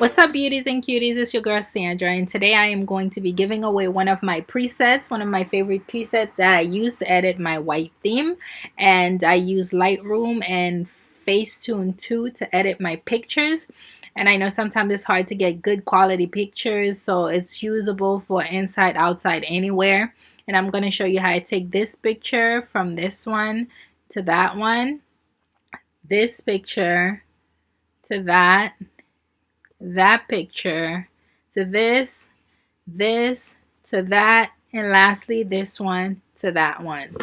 What's up beauties and cuties, it's your girl Sandra and today I am going to be giving away one of my presets, one of my favorite presets that I use to edit my white theme and I use Lightroom and Facetune 2 to edit my pictures and I know sometimes it's hard to get good quality pictures so it's usable for inside, outside, anywhere and I'm going to show you how I take this picture from this one to that one, this picture to that that picture to this, this to that, and lastly this one to that one.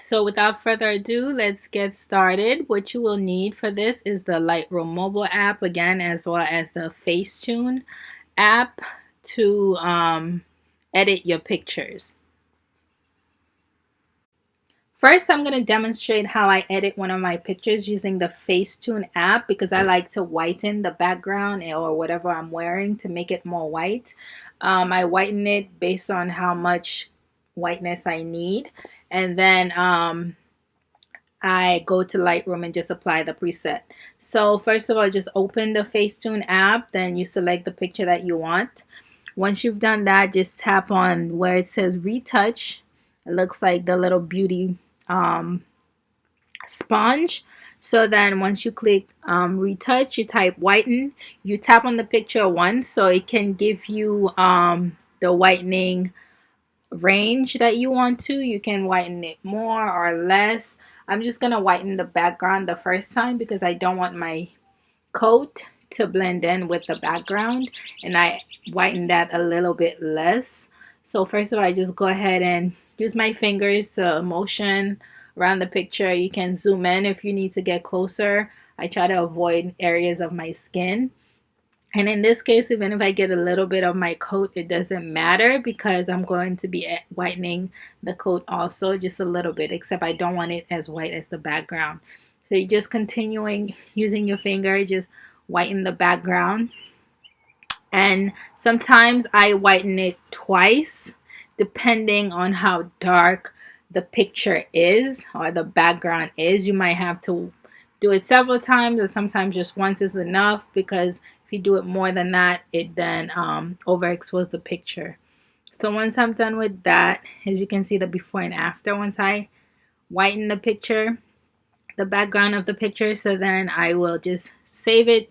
So without further ado, let's get started. What you will need for this is the Lightroom mobile app again, as well as the Facetune app to um, edit your pictures. First, I'm going to demonstrate how I edit one of my pictures using the Facetune app because I like to whiten the background or whatever I'm wearing to make it more white. Um, I whiten it based on how much whiteness I need. And then um, I go to Lightroom and just apply the preset. So first of all, just open the Facetune app. Then you select the picture that you want. Once you've done that, just tap on where it says retouch. It looks like the little beauty um, sponge. So then once you click um, retouch, you type whiten, you tap on the picture once so it can give you um, the whitening range that you want to. You can whiten it more or less. I'm just going to whiten the background the first time because I don't want my coat to blend in with the background and I whiten that a little bit less. So first of all, I just go ahead and use my fingers to motion around the picture. You can zoom in if you need to get closer. I try to avoid areas of my skin. And in this case, even if I get a little bit of my coat, it doesn't matter because I'm going to be whitening the coat also just a little bit, except I don't want it as white as the background. So you're just continuing using your finger, just whiten the background. And sometimes I whiten it twice depending on how dark the picture is or the background is. You might have to do it several times or sometimes just once is enough because if you do it more than that, it then um, overexposes the picture. So once I'm done with that, as you can see the before and after, once I whiten the picture, the background of the picture, so then I will just save it,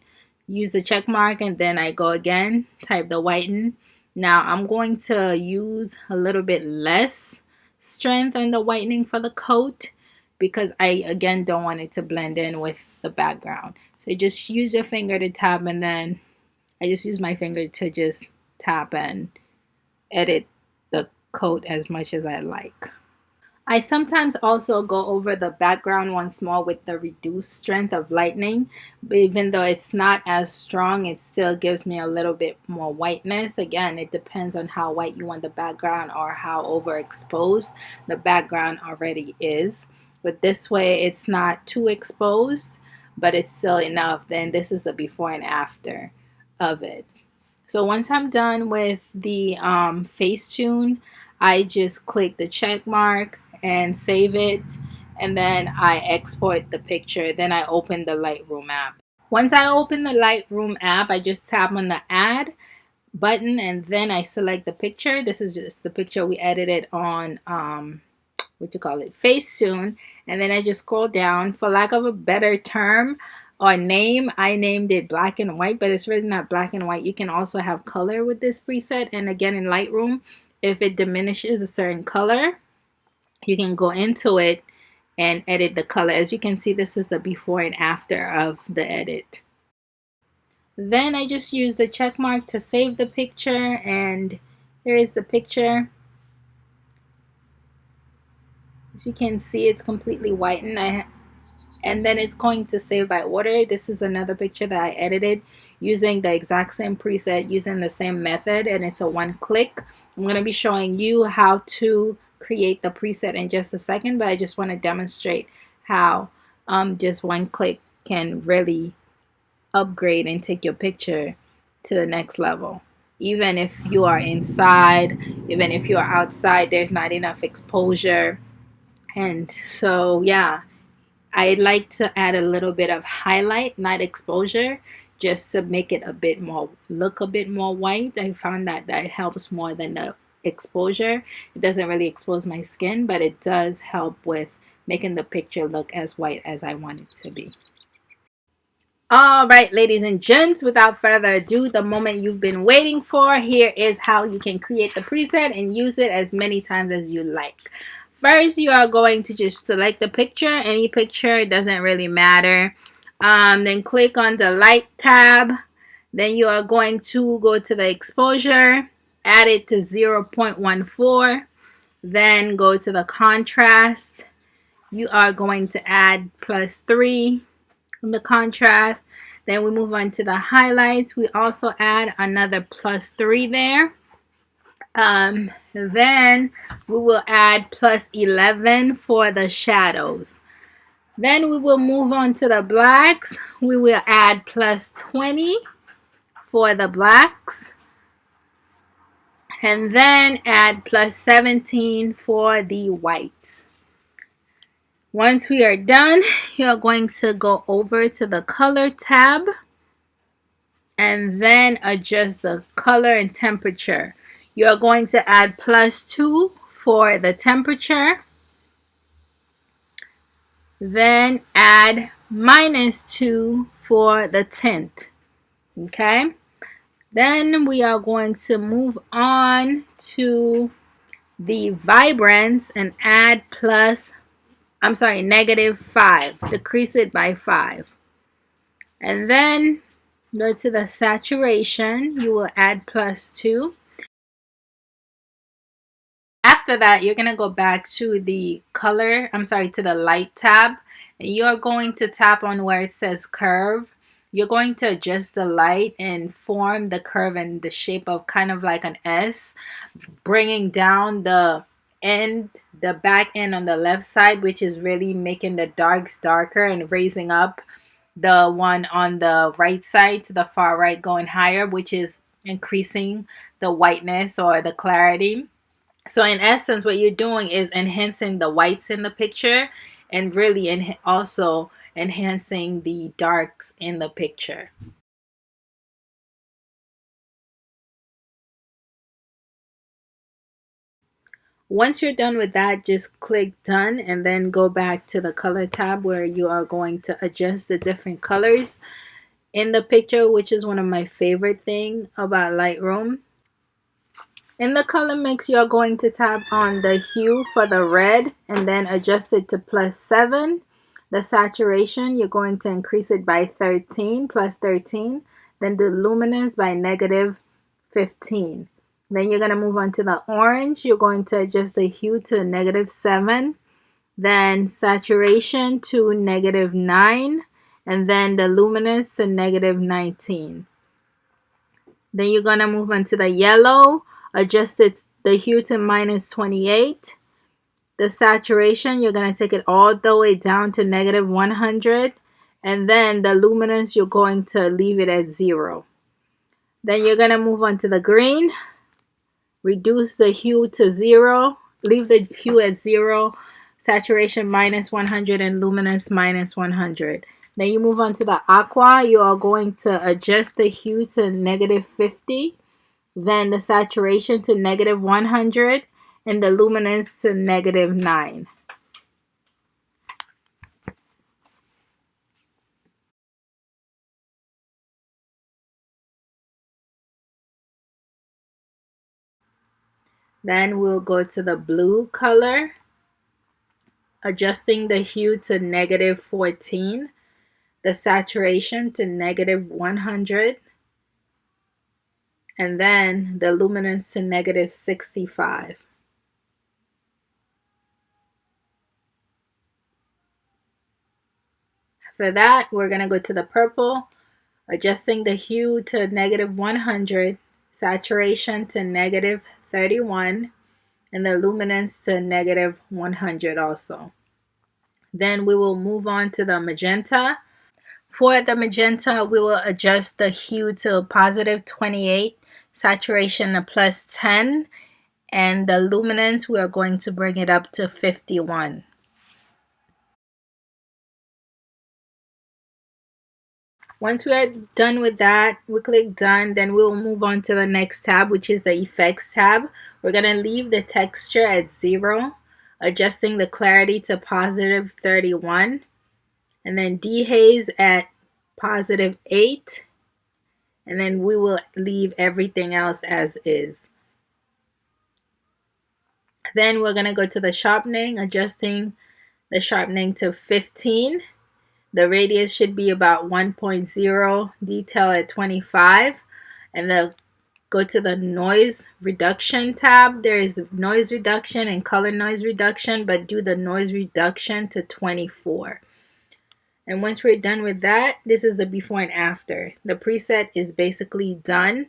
use the check mark, and then I go again, type the whiten, now I'm going to use a little bit less strength on the whitening for the coat because I again don't want it to blend in with the background. So just use your finger to tap and then I just use my finger to just tap and edit the coat as much as I like. I sometimes also go over the background once more with the reduced strength of lightning. Even though it's not as strong, it still gives me a little bit more whiteness. Again, it depends on how white you want the background or how overexposed the background already is. But this way, it's not too exposed, but it's still enough. Then this is the before and after of it. So once I'm done with the um, Facetune, I just click the check mark and save it and then I export the picture. Then I open the Lightroom app. Once I open the Lightroom app I just tap on the add button and then I select the picture. This is just the picture we edited on um, what you call it Facetune. And then I just scroll down. For lack of a better term or name I named it black and white but it's really not black and white. You can also have color with this preset. And again in Lightroom if it diminishes a certain color you can go into it and edit the color. As you can see, this is the before and after of the edit. Then I just use the check mark to save the picture and here is the picture. As you can see, it's completely whitened. I and then it's going to save by order. This is another picture that I edited using the exact same preset, using the same method, and it's a one click. I'm going to be showing you how to create the preset in just a second, but I just want to demonstrate how um, just one click can really upgrade and take your picture to the next level. Even if you are inside, even if you are outside, there's not enough exposure. And so, yeah, I like to add a little bit of highlight, not exposure, just to make it a bit more look a bit more white I found that that helps more than the exposure. It doesn't really expose my skin but it does help with making the picture look as white as I want it to be. All right ladies and gents without further ado the moment you've been waiting for here is how you can create the preset and use it as many times as you like. First you are going to just select the picture. Any picture it doesn't really matter. Um, then click on the light tab. Then you are going to go to the exposure add it to 0.14 then go to the contrast. You are going to add plus 3 on the contrast. Then we move on to the highlights. We also add another plus 3 there. Um, then we will add plus 11 for the shadows. Then we will move on to the blacks. We will add plus 20 for the blacks and then add plus 17 for the whites. Once we are done, you're going to go over to the color tab and then adjust the color and temperature. You're going to add plus 2 for the temperature, then add minus 2 for the tint. Okay? Then we are going to move on to the vibrance and add plus, I'm sorry, negative 5. Decrease it by 5. And then go to the saturation. You will add plus 2. After that, you're going to go back to the color, I'm sorry, to the light tab. And you're going to tap on where it says curve you're going to adjust the light and form the curve and the shape of kind of like an S, bringing down the end, the back end on the left side, which is really making the darks darker and raising up the one on the right side to the far right going higher, which is increasing the whiteness or the clarity. So in essence, what you're doing is enhancing the whites in the picture and really and also enhancing the darks in the picture. Once you're done with that, just click done and then go back to the color tab where you are going to adjust the different colors in the picture, which is one of my favorite thing about Lightroom. In the color mix, you're going to tap on the hue for the red and then adjust it to plus 7 the saturation, you're going to increase it by 13 plus 13. Then the luminance by negative 15. Then you're going to move on to the orange. You're going to adjust the hue to negative 7. Then saturation to negative 9. And then the luminance to negative 19. Then you're going to move on to the yellow. Adjust it, the hue to minus 28 the saturation, you're going to take it all the way down to negative 100. And then the luminance, you're going to leave it at zero. Then you're going to move on to the green. Reduce the hue to zero. Leave the hue at zero. Saturation minus 100 and luminance minus 100. Then you move on to the aqua. You are going to adjust the hue to negative 50. Then the saturation to negative 100 and the luminance to negative 9. Then we'll go to the blue color, adjusting the hue to negative 14, the saturation to negative 100, and then the luminance to negative 65. For that, we're going to go to the purple, adjusting the hue to negative 100, saturation to negative 31, and the luminance to negative 100 also. Then we will move on to the magenta. For the magenta, we will adjust the hue to positive 28, saturation to plus 10, and the luminance, we are going to bring it up to 51. Once we are done with that we click done then we'll move on to the next tab which is the effects tab. We're to leave the texture at zero adjusting the clarity to positive 31 and then dehaze at positive 8 and then we will leave everything else as is. Then we're to go to the sharpening adjusting the sharpening to 15 the radius should be about 1.0 detail at 25 and then go to the noise reduction tab. There is noise reduction and color noise reduction but do the noise reduction to 24 and once we're done with that this is the before and after. The preset is basically done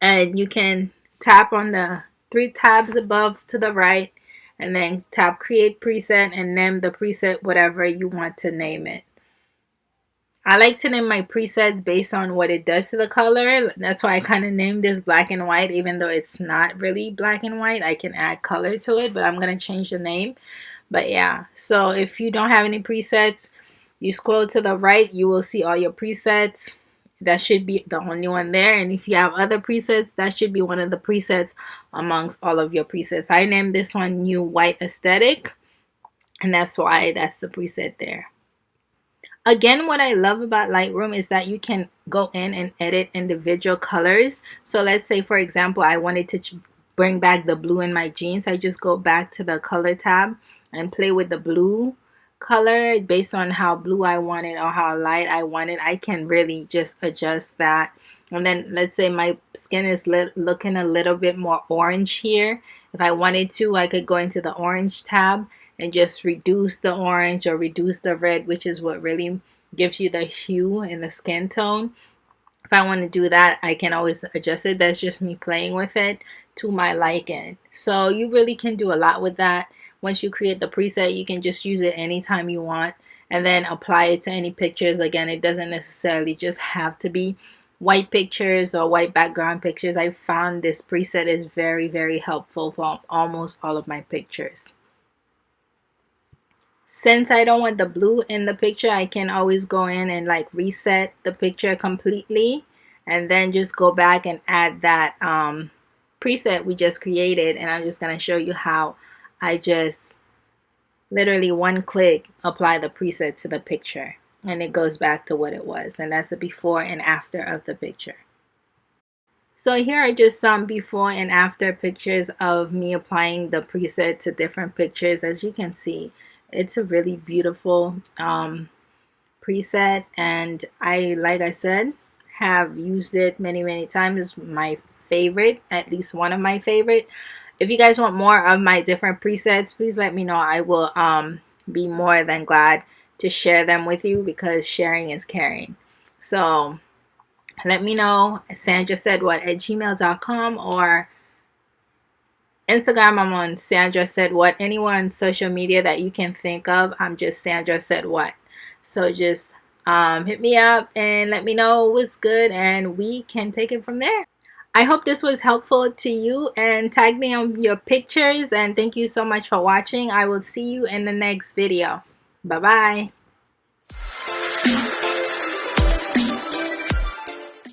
and you can tap on the three tabs above to the right and then tap create preset and name the preset whatever you want to name it. I like to name my presets based on what it does to the color. That's why I kind of named this black and white even though it's not really black and white. I can add color to it but I'm going to change the name. But yeah, so if you don't have any presets, you scroll to the right, you will see all your presets that should be the only one there. And if you have other presets that should be one of the presets amongst all of your presets. I named this one new white aesthetic and that's why that's the preset there. Again what I love about Lightroom is that you can go in and edit individual colors. So let's say for example I wanted to bring back the blue in my jeans. I just go back to the color tab and play with the blue color based on how blue I want it or how light I want it I can really just adjust that. And then let's say my skin is looking a little bit more orange here. If I wanted to I could go into the orange tab and just reduce the orange or reduce the red which is what really gives you the hue and the skin tone. If I want to do that I can always adjust it. That's just me playing with it to my liking. So you really can do a lot with that once you create the preset, you can just use it anytime you want and then apply it to any pictures. Again, it doesn't necessarily just have to be white pictures or white background pictures. I found this preset is very, very helpful for almost all of my pictures. Since I don't want the blue in the picture, I can always go in and like reset the picture completely and then just go back and add that um, preset we just created and I'm just going to show you how I just literally one click apply the preset to the picture and it goes back to what it was and that's the before and after of the picture. So here are just some before and after pictures of me applying the preset to different pictures. As you can see, it's a really beautiful um, preset and I, like I said, have used it many, many times. It's my favorite, at least one of my favorite if you guys want more of my different presets please let me know. I will um, be more than glad to share them with you because sharing is caring. So let me know. Sandra said what at gmail.com or Instagram? I'm on Sandra said what. Anyone social media that you can think of I'm just Sandra said what. So just um, hit me up and let me know what's good and we can take it from there I hope this was helpful to you and tag me on your pictures and thank you so much for watching. I will see you in the next video. Bye-bye.